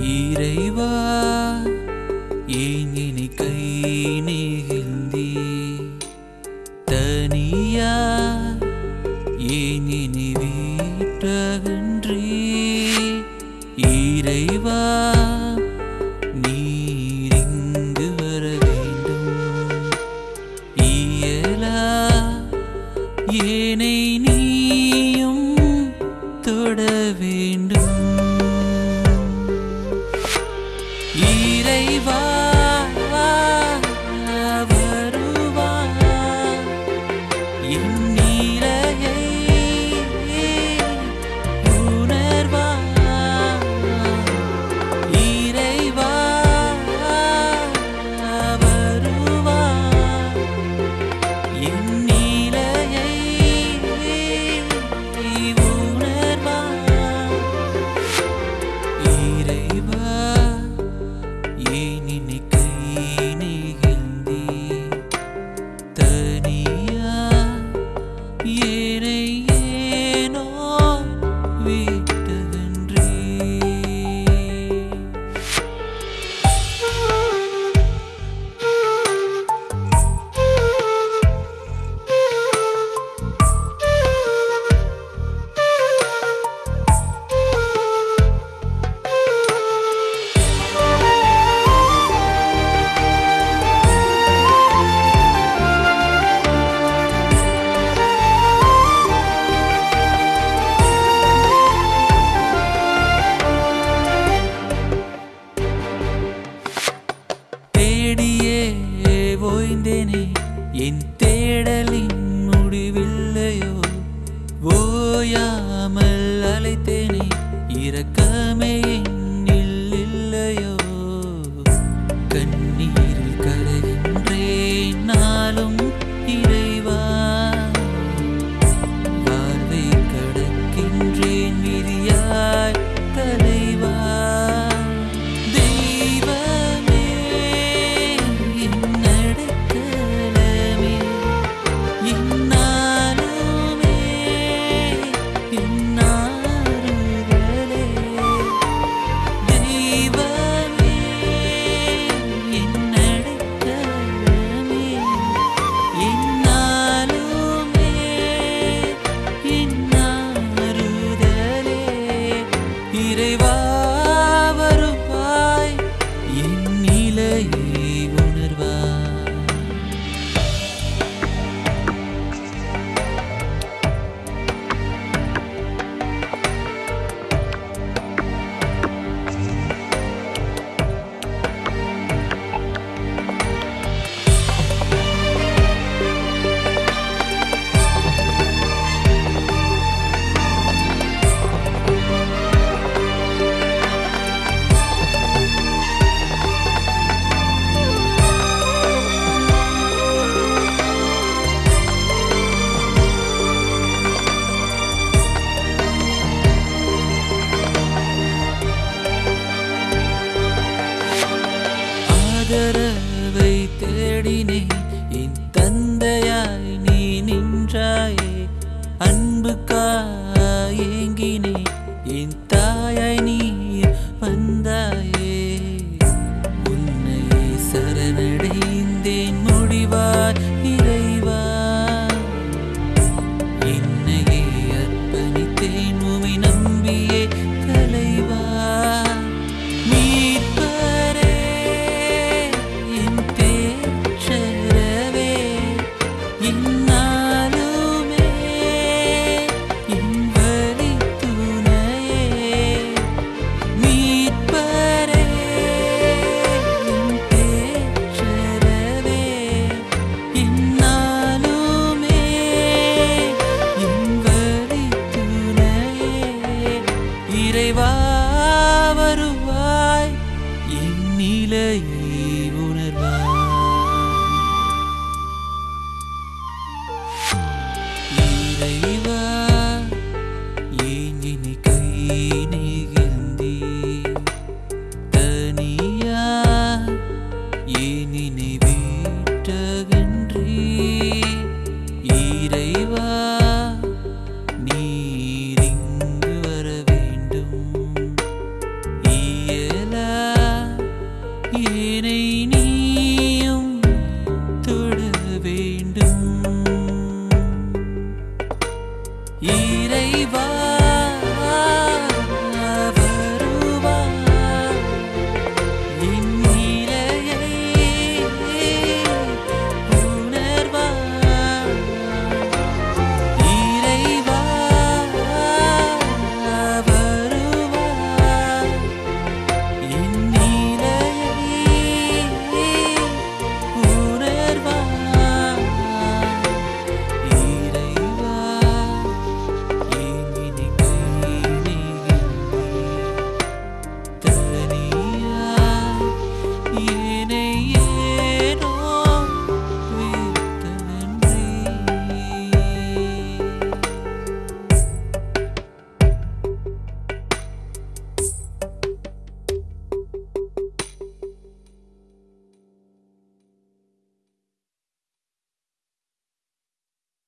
இறைவா ஏன் இனி கை நீகிந்தி தனியா ஏன் இனி வீட்டகன்றி? இறைவா நீரிங்கு வர வேண்டும். இயலா ஏனை அறிந்தேனே என் but he إليه yeah, yeah.